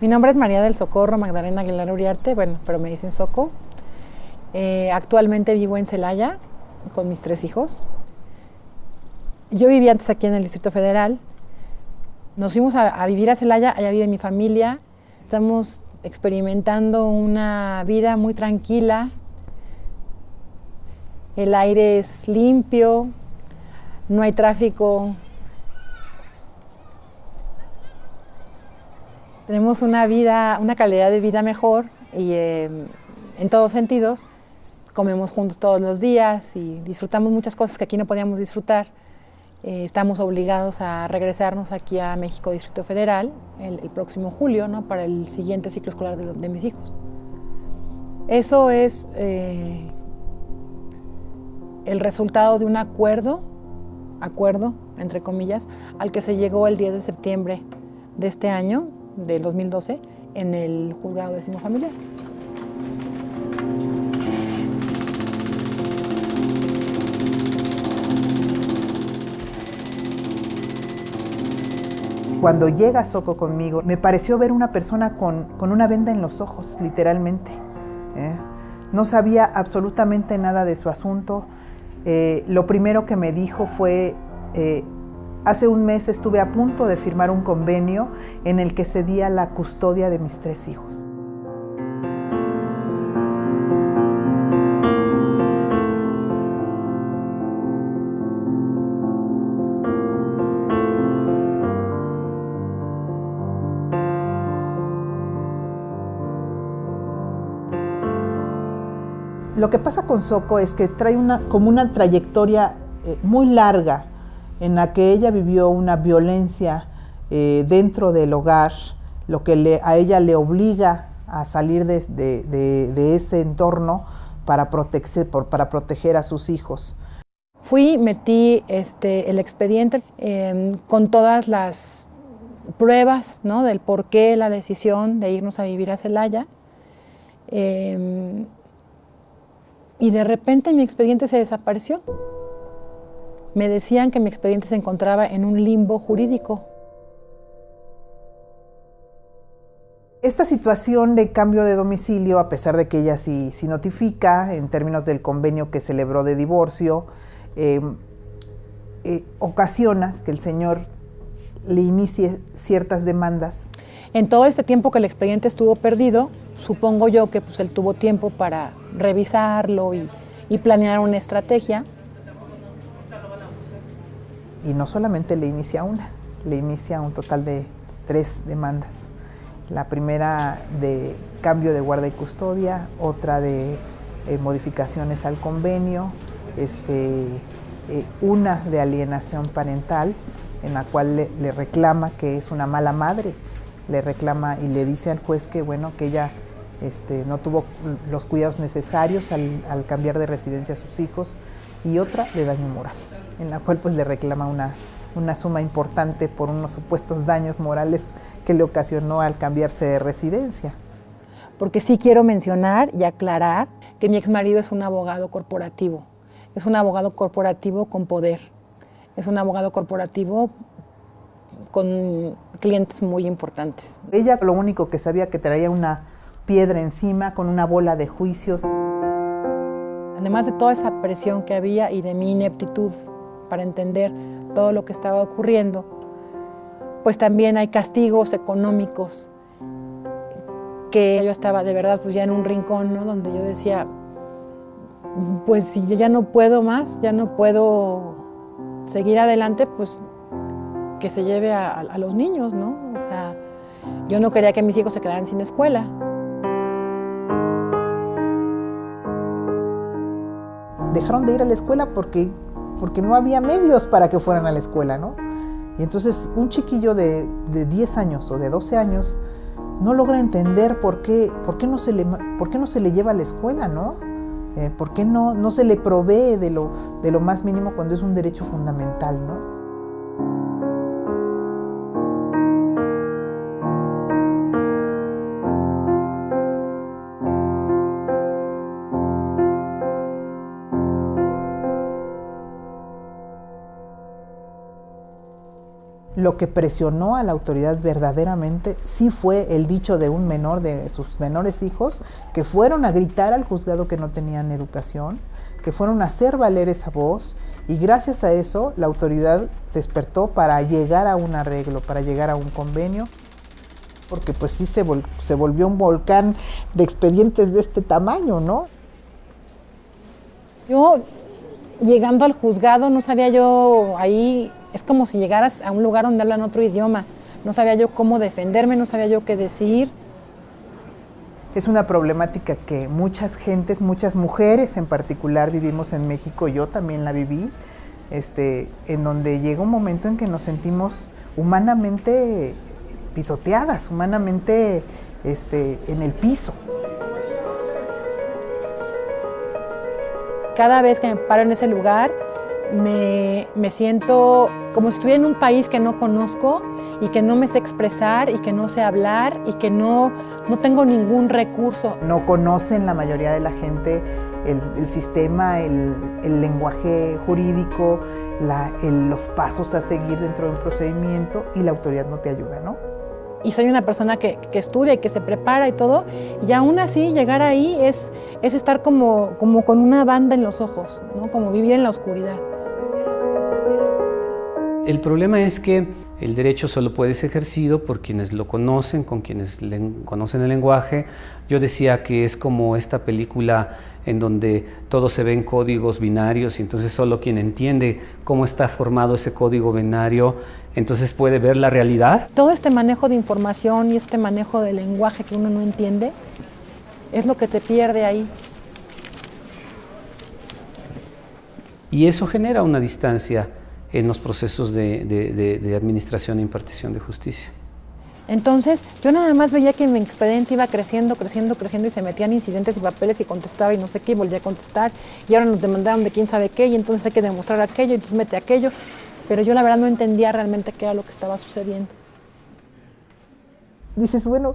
Mi nombre es María del Socorro Magdalena Aguilar Uriarte, bueno, pero me dicen Soco. Eh, actualmente vivo en Celaya con mis tres hijos. Yo vivía antes aquí en el Distrito Federal. Nos fuimos a, a vivir a Celaya, allá vive mi familia. Estamos experimentando una vida muy tranquila. El aire es limpio, no hay tráfico. Tenemos una vida, una calidad de vida mejor y eh, en todos sentidos. Comemos juntos todos los días y disfrutamos muchas cosas que aquí no podíamos disfrutar. Eh, estamos obligados a regresarnos aquí a México Distrito Federal el, el próximo julio, ¿no? para el siguiente ciclo escolar de, de mis hijos. Eso es eh, el resultado de un acuerdo, acuerdo, entre comillas, al que se llegó el 10 de septiembre de este año, del 2012, en el juzgado décimo familiar. Cuando llega Soco conmigo, me pareció ver una persona con, con una venda en los ojos, literalmente. ¿eh? No sabía absolutamente nada de su asunto. Eh, lo primero que me dijo fue, eh, hace un mes estuve a punto de firmar un convenio en el que cedía la custodia de mis tres hijos. Lo que pasa con Soco es que trae una, como una trayectoria eh, muy larga en la que ella vivió una violencia eh, dentro del hogar, lo que a ella le obliga a salir de, ese entorno para, para proteger a sus hijos. Fui, metí este, el expediente eh, con todas las pruebas ¿no? del por qué la decisión de irnos a vivir a Celaya. Eh, y de repente mi expediente se desapareció. Me decían que mi expediente se encontraba en un limbo jurídico. Esta situación de cambio de domicilio, a pesar de que ella sí, sí notifica en términos del convenio que celebró de divorcio, eh, eh, ocasiona que el señor le inicie ciertas demandas. En todo este tiempo que el expediente estuvo perdido, supongo yo que pues, él tuvo tiempo para revisarlo y, y planear una estrategia. Y no solamente le inicia una, le inicia un total de tres demandas. La primera de cambio de guarda y custodia, otra de eh, modificaciones al convenio, este, eh, una de alienación parental, en la cual le, reclama que es una mala madre, le reclama y le dice al juez que bueno que ella este, no tuvo los cuidados necesarios al, cambiar de residencia a sus hijos, y otra de daño moral, en la cual pues le reclama una, una suma importante por unos supuestos daños morales que le ocasionó al cambiarse de residencia. Porque sí quiero mencionar y aclarar que mi exmarido es un abogado corporativo, es un abogado corporativo con poder, es un abogado corporativo con clientes muy importantes. Ella lo único que sabía que traía una piedra encima con una bola de juicios. Además de toda esa presión que había y de mi ineptitud para entender todo lo que estaba ocurriendo, pues también hay castigos económicos que yo estaba de verdad pues ya en un rincón, ¿no? Donde yo decía, pues si yo ya no puedo más, ya no puedo seguir adelante, pues que se lleve a, a los niños, ¿no? O sea, yo no quería que mis hijos se quedaran sin escuela. Dejaron de ir a la escuela porque, porque no había medios para que fueran a la escuela, ¿no? Y entonces un chiquillo de, de 10 años o de 12 años no logra entender por qué, por qué, no, se le, por qué no se le lleva a la escuela, ¿no? Eh, ¿Por qué no, no se le provee de lo, de lo más mínimo cuando es un derecho fundamental, ¿no? Lo que presionó a la autoridad verdaderamente sí fue el dicho de un menor, de sus menores hijos, que fueron a gritar al juzgado que no tenían educación, que fueron a hacer valer esa voz y gracias a eso la autoridad despertó para llegar a un arreglo, para llegar a un convenio, porque pues sí se, volvió un volcán de expedientes de este tamaño, ¿no? Yo, llegando al juzgado, no sabía yo ahí, es como si llegaras a un lugar donde hablan otro idioma. No sabía yo cómo defenderme, no sabía yo qué decir. Es una problemática que muchas gentes, muchas mujeres en particular vivimos en México, yo también la viví, este, en donde llega un momento en que nos sentimos humanamente pisoteadas, humanamente este, en el piso. Cada vez que me paro en ese lugar, me, me siento como si estuviera en un país que no conozco y que no me sé expresar y que no sé hablar y que no, no tengo ningún recurso. No conocen la mayoría de la gente el, el sistema, el, el, lenguaje jurídico, la, los pasos a seguir dentro de un procedimiento y la autoridad no te ayuda, ¿no? Y soy una persona que, que, estudia y que se prepara y todo, y aún así llegar ahí es, es estar como, como con una banda en los ojos, ¿no? como vivir en la oscuridad. El problema es que el derecho solo puede ser ejercido por quienes lo conocen, con quienes conocen el lenguaje. Yo decía que es como esta película en donde todo se ve en códigos binarios y entonces solo quien entiende cómo está formado ese código binario, entonces puede ver la realidad. Todo este manejo de información y este manejo de lenguaje que uno no entiende es lo que te pierde ahí. Y eso genera una distancia en los procesos de, de, de, administración e impartición de justicia. Entonces, yo nada más veía que mi expediente iba creciendo, creciendo, creciendo y se metían incidentes y papeles y contestaba y no sé qué, y volvía a contestar y ahora nos demandaron de quién sabe qué y entonces hay que demostrar aquello y entonces mete aquello, pero yo la verdad no entendía realmente qué era lo que estaba sucediendo. Dices, bueno,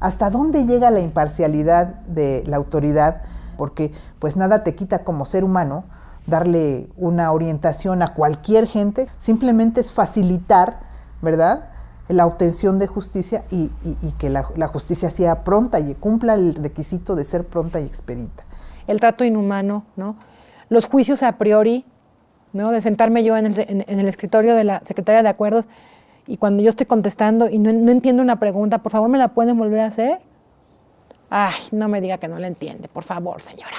¿hasta dónde llega la imparcialidad de la autoridad? Porque pues nada te quita como ser humano darle una orientación a cualquier gente, simplemente es facilitar, ¿verdad? La obtención de justicia y, que la, justicia sea pronta y cumpla el requisito de ser pronta y expedita. El trato inhumano, ¿no? Los juicios a priori, ¿no? De sentarme yo en el, en, en el escritorio de la secretaria de acuerdos y cuando yo estoy contestando y no, no entiendo una pregunta, por favor, ¿me la pueden volver a hacer? Ay, no me diga que no la entiende, por favor, señora.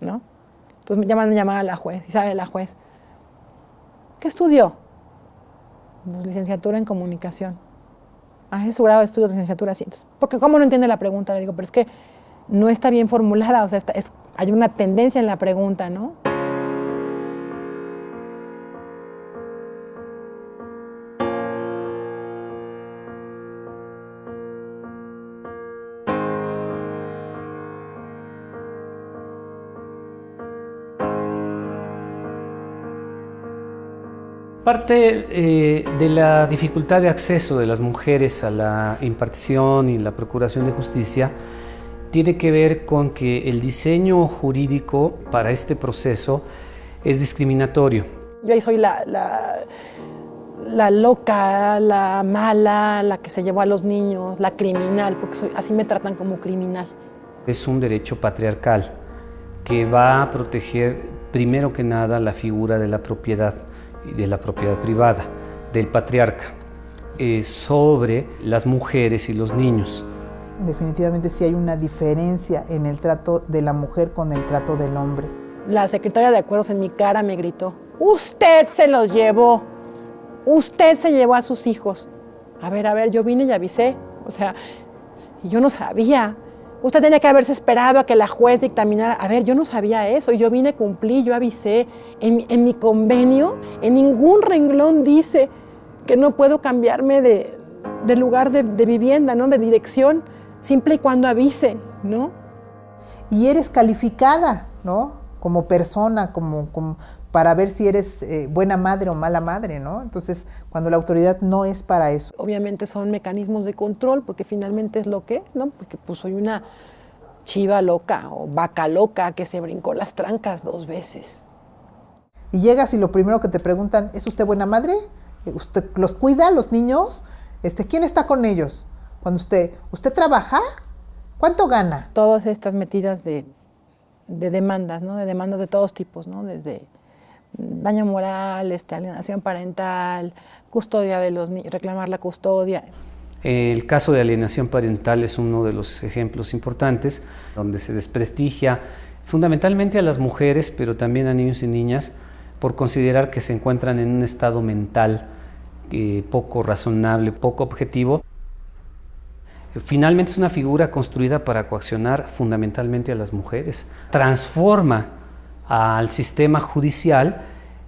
¿No? Entonces me llaman a llamar a la juez y sabe la juez, ¿qué estudió? Pues, licenciatura en comunicación. Ah, es su grado de estudios licenciatura, sí. Entonces, porque ¿cómo no entiende la pregunta? Le digo, pero es que no está bien formulada, o sea, es, hay una tendencia en la pregunta, ¿no? Parte eh, de la dificultad de acceso de las mujeres a la impartición y la procuración de justicia tiene que ver con que el diseño jurídico para este proceso es discriminatorio. Yo ahí soy la, la, la loca, la mala, la que se llevó a los niños, la criminal, porque soy, así me tratan como criminal. Es un derecho patriarcal que va a proteger primero que nada la figura de la propiedad de la propiedad privada del patriarca eh, sobre las mujeres y los niños. Definitivamente sí hay una diferencia en el trato de la mujer con el trato del hombre. La secretaria de acuerdos en mi cara me gritó, usted se los llevó, usted se llevó a sus hijos. A ver, a ver, yo vine y avisé, o sea, yo no sabía, Usted tenía que haberse esperado a que la juez dictaminara. A ver, yo no sabía eso. Yo vine, cumplí, yo avisé. En, mi convenio, en ningún renglón dice que no puedo cambiarme de, de lugar de, de, vivienda, ¿no? de dirección, simple y cuando avise, ¿no? Y eres calificada, ¿no? Como persona, como, como para ver si eres eh, buena madre o mala madre, ¿no? Entonces, cuando la autoridad no es para eso. Obviamente son mecanismos de control, porque finalmente es lo que es, ¿no? Porque pues soy una chiva loca o vaca loca que se brincó las trancas dos veces. Y llegas y lo primero que te preguntan, ¿es usted buena madre? ¿Usted los cuida, los niños? Este, ¿Quién está con ellos? Cuando usted, ¿usted trabaja? ¿Cuánto gana? Todas estas metidas de, demandas, ¿no? De demandas de todos tipos, ¿no? Desde daño moral, este, alienación parental, custodia de los reclamar la custodia. El caso de alienación parental es uno de los ejemplos importantes donde se desprestigia fundamentalmente a las mujeres, pero también a niños y niñas, por considerar que se encuentran en un estado mental eh, poco razonable, poco objetivo. Finalmente es una figura construida para coaccionar fundamentalmente a las mujeres. Transforma al sistema judicial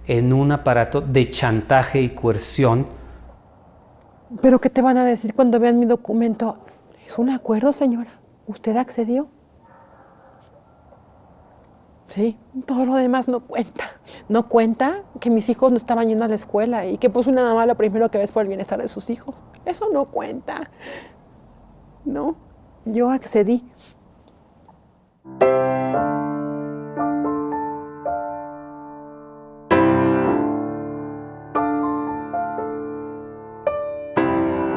en un aparato de chantaje y coerción. ¿Pero qué te van a decir cuando vean mi documento? Es un acuerdo, señora. ¿Usted accedió? Sí, todo lo demás no cuenta. No cuenta que mis hijos no estaban yendo a la escuela y que puso una mamá lo primero que ves por el bienestar de sus hijos. Eso no cuenta. No, yo accedí.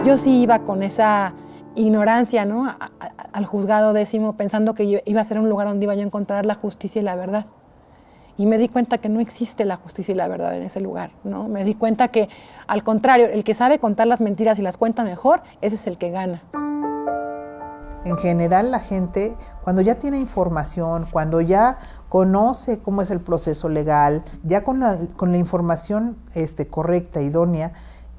Yo sí iba con esa ignorancia, ¿no? al juzgado décimo pensando que iba a ser un lugar donde iba yo a encontrar la justicia y la verdad. Y me di cuenta que no existe la justicia y la verdad en ese lugar, ¿no? Me di cuenta que, al contrario, el que sabe contar las mentiras y las cuenta mejor, ese es el que gana. En general, la gente, cuando ya tiene información, cuando ya conoce cómo es el proceso legal, ya con la, con la información este, correcta, idónea,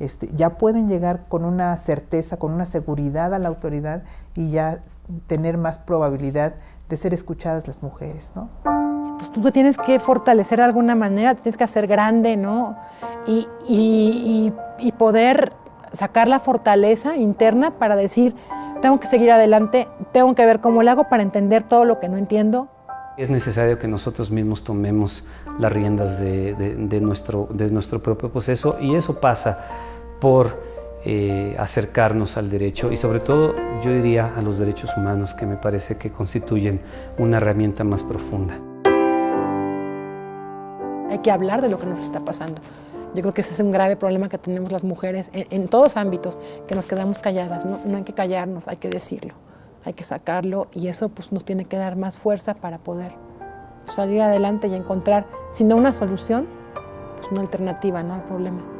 este, ya pueden llegar con una certeza, con una seguridad a la autoridad y ya tener más probabilidad de ser escuchadas las mujeres, ¿no? Entonces tú te tienes que fortalecer de alguna manera, tienes que hacer grande, ¿no? Y, y poder sacar la fortaleza interna para decir, tengo que seguir adelante, tengo que ver cómo lo hago para entender todo lo que no entiendo, es necesario que nosotros mismos tomemos las riendas de, nuestro, de nuestro propio proceso y eso pasa por eh, acercarnos al derecho y sobre todo yo diría a los derechos humanos que me parece que constituyen una herramienta más profunda. Hay que hablar de lo que nos está pasando. Yo creo que ese es un grave problema que tenemos las mujeres en, todos ámbitos, que nos quedamos calladas. No, hay que callarnos, hay que decirlo hay que sacarlo y eso pues nos tiene que dar más fuerza para poder salir adelante y encontrar, si no una solución, pues una alternativa ¿no? al problema.